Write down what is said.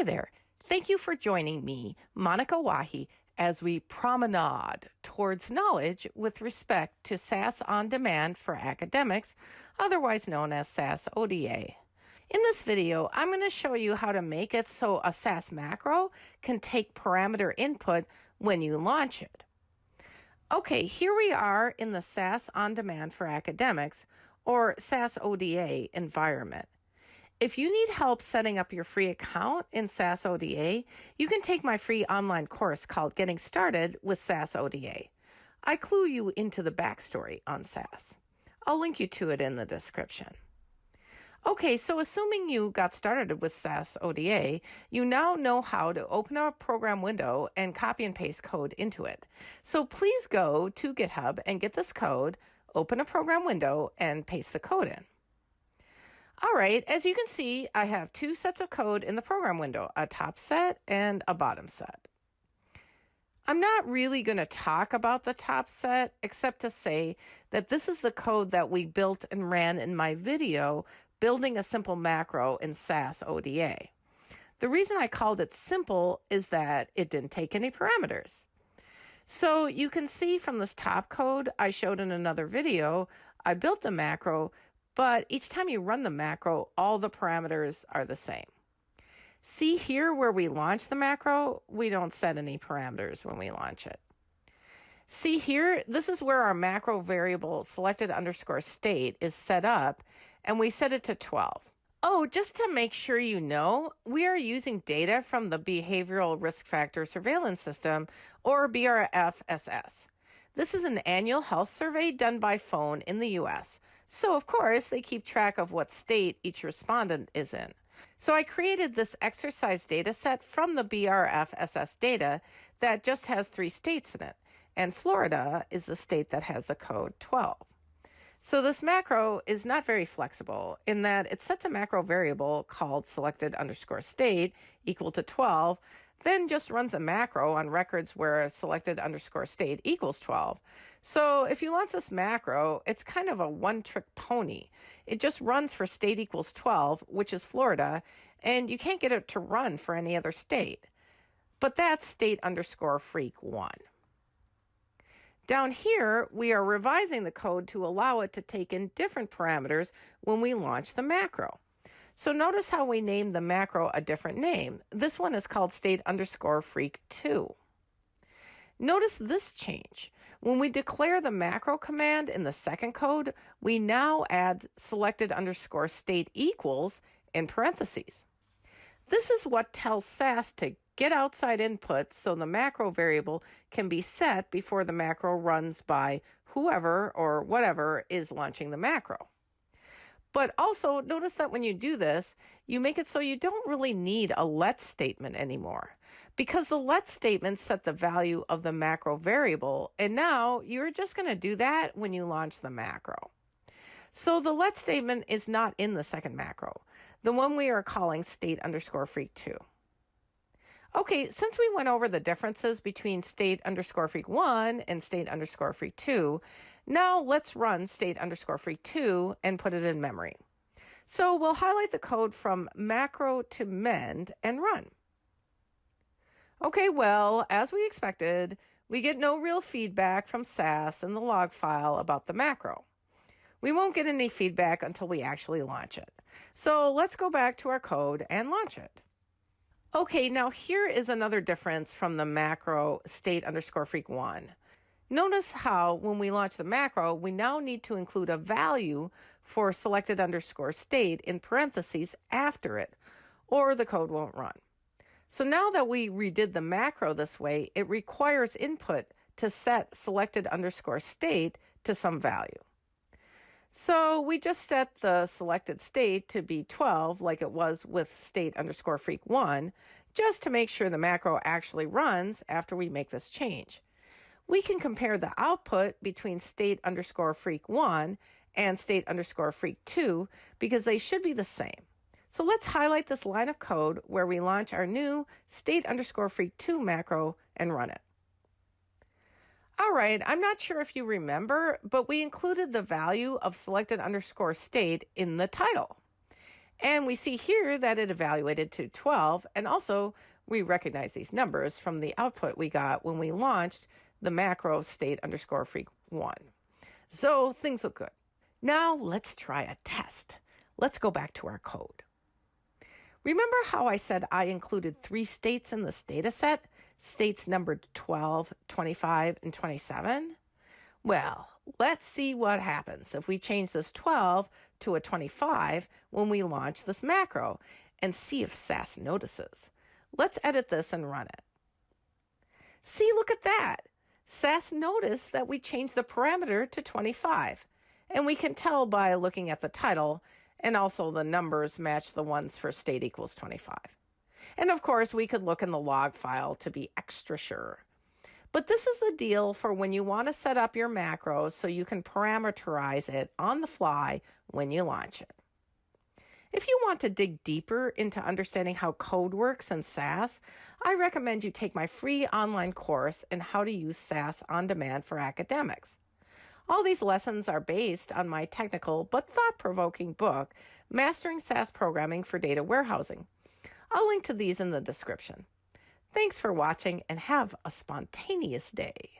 Hi there. Thank you for joining me, Monica Wahi, as we promenade towards knowledge with respect to SAS on demand for academics, otherwise known as SAS ODA. In this video, I'm going to show you how to make it so a SAS macro can take parameter input when you launch it. Okay, here we are in the SAS on demand for academics or SAS ODA environment. If you need help setting up your free account in SAS ODA, you can take my free online course called Getting Started with SAS ODA. I clue you into the backstory on SAS. I'll link you to it in the description. Okay, so assuming you got started with SAS ODA, you now know how to open a program window and copy and paste code into it. So please go to GitHub and get this code, open a program window, and paste the code in. All right, as you can see, I have two sets of code in the program window, a top set and a bottom set. I'm not really going to talk about the top set, except to say that this is the code that we built and ran in my video, building a simple macro in SAS ODA. The reason I called it simple is that it didn't take any parameters. So you can see from this top code I showed in another video, I built the macro but each time you run the macro, all the parameters are the same. See here where we launch the macro, we don't set any parameters when we launch it. See here, this is where our macro variable selected underscore state is set up, and we set it to 12. Oh, just to make sure you know, we are using data from the Behavioral Risk Factor Surveillance System, or BRFSS. This is an annual health survey done by phone in the US. So, of course, they keep track of what state each respondent is in. So, I created this exercise data set from the BRFSS data that just has three states in it. And Florida is the state that has the code 12. So this macro is not very flexible in that it sets a macro variable called selected underscore state equal to 12 then just runs a macro on records where selected underscore state equals 12. So if you launch this macro, it's kind of a one trick pony. It just runs for state equals 12, which is Florida, and you can't get it to run for any other state. But that's state underscore freq one. Down here, we are revising the code to allow it to take in different parameters when we launch the macro. So notice how we named the macro a different name. This one is called state underscore freq 2. Notice this change. When we declare the macro command in the second code, we now add selected underscore state equals in parentheses. This is what tells SAS to get outside input so the macro variable can be set before the macro runs by whoever or whatever is launching the macro. But also notice that when you do this, you make it so you don't really need a let statement anymore because the let statement set the value of the macro variable. And now you're just going to do that when you launch the macro. So the let statement is not in the second macro, the one we are calling state underscore freq two. Okay, since we went over the differences between state underscore freq one and state underscore freq two, now let's run state underscore freq two and put it in memory. So we'll highlight the code from macro to mend and run. Okay, well, as we expected, we get no real feedback from SAS in the log file about the macro. We won't get any feedback until we actually launch it. So let's go back to our code and launch it. Okay, now here is another difference from the macro state underscore freq one. Notice how when we launch the macro, we now need to include a value for selected underscore state in parentheses after it, or the code won't run. So now that we redid the macro this way, it requires input to set selected underscore state to some value. So we just set the selected state to be 12 like it was with state underscore freq 1 just to make sure the macro actually runs after we make this change. We can compare the output between state underscore freq 1 and state underscore freq 2 because they should be the same. So let's highlight this line of code where we launch our new state underscore freq 2 macro and run it. All right, I'm not sure if you remember, but we included the value of selected underscore state in the title. And we see here that it evaluated to 12, and also we recognize these numbers from the output we got when we launched the macro state underscore freq one. So things look good. Now let's try a test. Let's go back to our code. Remember how I said I included three states in this data set? States numbered 12, 25, and 27? Well, let's see what happens if we change this 12 to a 25 when we launch this macro and see if SAS notices. Let's edit this and run it. See, look at that. SAS noticed that we changed the parameter to 25, and we can tell by looking at the title and also the numbers match the ones for state equals 25. And of course, we could look in the log file to be extra sure. But this is the deal for when you want to set up your macros so you can parameterize it on the fly when you launch it. If you want to dig deeper into understanding how code works in SAS, I recommend you take my free online course in how to use SAS on demand for academics. All these lessons are based on my technical but thought provoking book, Mastering SAS Programming for Data Warehousing. I'll link to these in the description. Thanks for watching and have a spontaneous day.